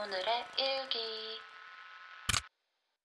오늘의 일기.